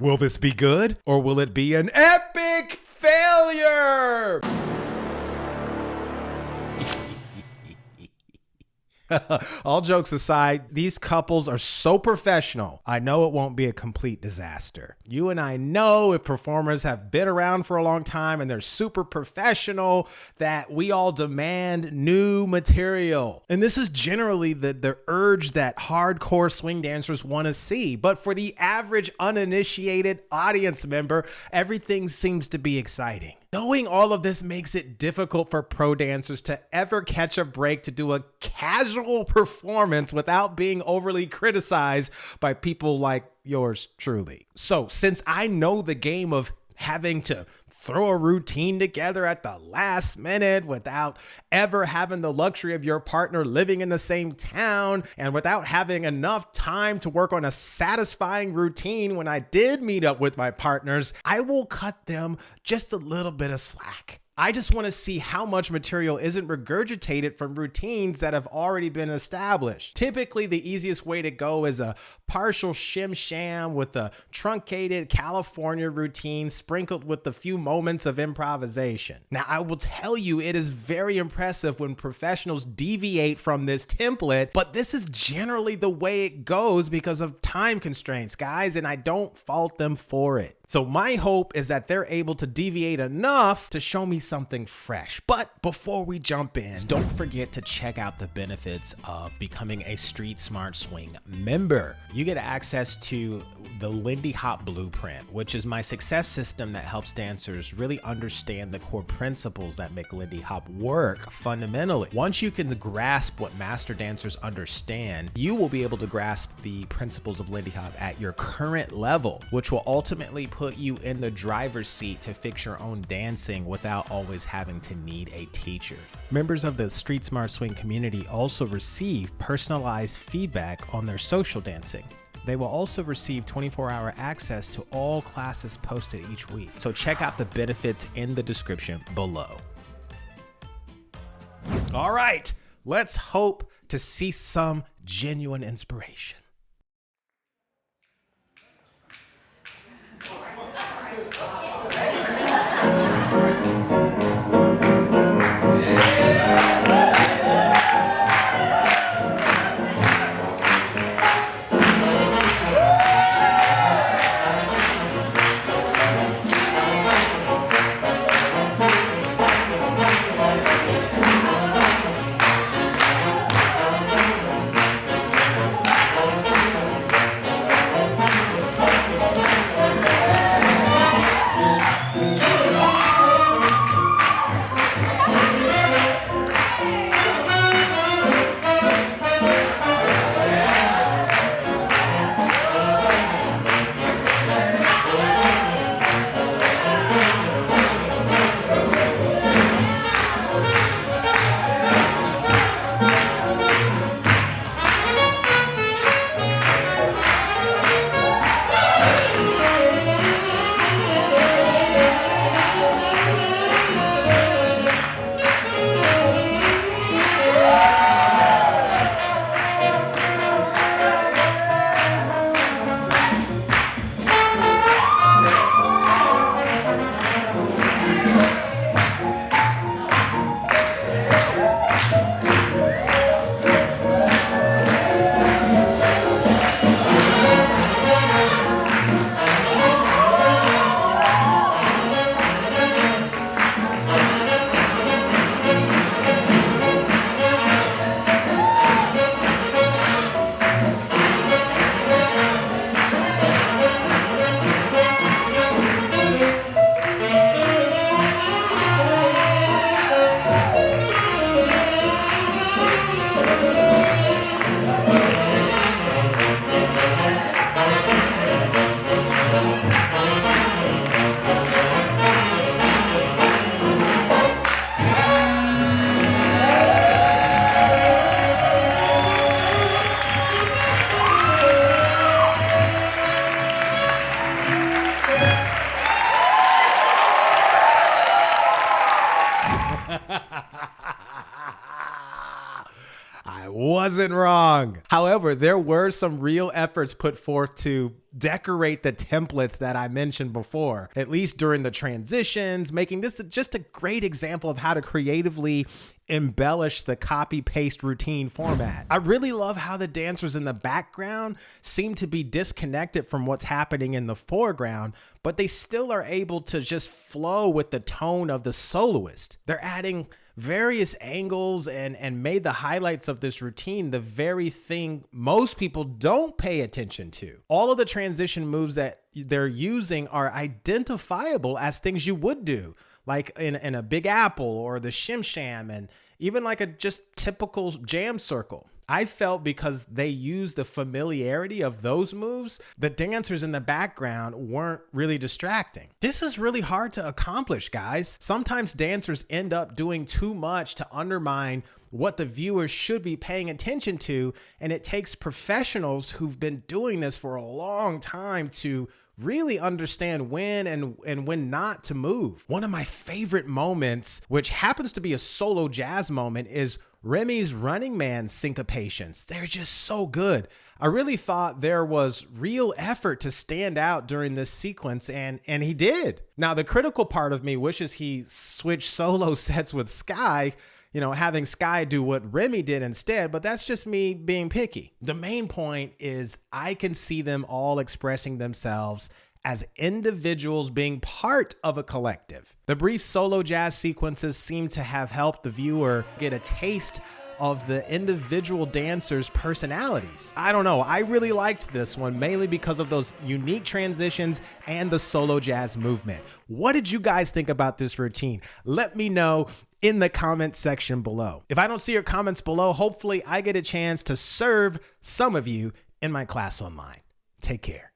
Will this be good or will it be an epic failure? All jokes aside, these couples are so professional. I know it won't be a complete disaster. You and I know if performers have been around for a long time and they're super professional that we all demand new material. And this is generally the, the urge that hardcore swing dancers want to see. But for the average uninitiated audience member, everything seems to be exciting. Knowing all of this makes it difficult for pro dancers to ever catch a break to do a casual performance without being overly criticized by people like yours truly. So, since I know the game of having to throw a routine together at the last minute without ever having the luxury of your partner living in the same town and without having enough time to work on a satisfying routine when I did meet up with my partners, I will cut them just a little bit of slack. I just want to see how much material isn't regurgitated from routines that have already been established. Typically, the easiest way to go is a partial shim sham with a truncated California routine sprinkled with a few moments of improvisation. Now, I will tell you, it is very impressive when professionals deviate from this template, but this is generally the way it goes because of time constraints, guys, and I don't fault them for it. So, my hope is that they're able to deviate enough to show me something fresh. But before we jump in, don't forget to check out the benefits of becoming a Street Smart Swing member you get access to the Lindy Hop Blueprint, which is my success system that helps dancers really understand the core principles that make Lindy Hop work fundamentally. Once you can grasp what master dancers understand, you will be able to grasp the principles of Lindy Hop at your current level, which will ultimately put you in the driver's seat to fix your own dancing without always having to need a teacher. Members of the Street Smart Swing community also receive personalized feedback on their social dancing. They will also receive 24 hour access to all classes posted each week. So check out the benefits in the description below. All right, let's hope to see some genuine inspiration. you. Wasn't wrong. However, there were some real efforts put forth to decorate the templates that I mentioned before, at least during the transitions, making this just a great example of how to creatively embellish the copy paste routine format. I really love how the dancers in the background seem to be disconnected from what's happening in the foreground, but they still are able to just flow with the tone of the soloist. They're adding various angles and and made the highlights of this routine the very thing most people don't pay attention to. All of the transition moves that they're using are identifiable as things you would do, like in, in a big apple or the shim sham and even like a just typical jam circle. I felt because they used the familiarity of those moves, the dancers in the background weren't really distracting. This is really hard to accomplish, guys. Sometimes dancers end up doing too much to undermine what the viewers should be paying attention to, and it takes professionals who've been doing this for a long time to really understand when and and when not to move. One of my favorite moments, which happens to be a solo jazz moment, is Remy's Running Man syncopations. They're just so good. I really thought there was real effort to stand out during this sequence and and he did. Now the critical part of me wishes he switched solo sets with Sky you know, having Sky do what Remy did instead, but that's just me being picky. The main point is I can see them all expressing themselves as individuals being part of a collective. The brief solo jazz sequences seem to have helped the viewer get a taste of the individual dancers' personalities. I don't know, I really liked this one mainly because of those unique transitions and the solo jazz movement. What did you guys think about this routine? Let me know in the comment section below. If I don't see your comments below, hopefully I get a chance to serve some of you in my class online. Take care.